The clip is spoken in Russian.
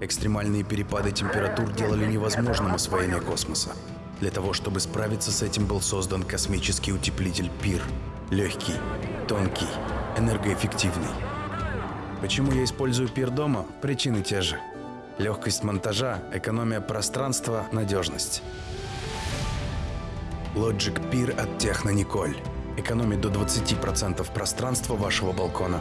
Экстремальные перепады температур делали невозможным освоение космоса. Для того, чтобы справиться с этим, был создан космический утеплитель ПИР. Легкий, тонкий, энергоэффективный. Почему я использую ПИР дома? Причины те же. Легкость монтажа, экономия пространства, надежность. Logic Peer от Техно Николь. Экономит до 20% пространства вашего балкона.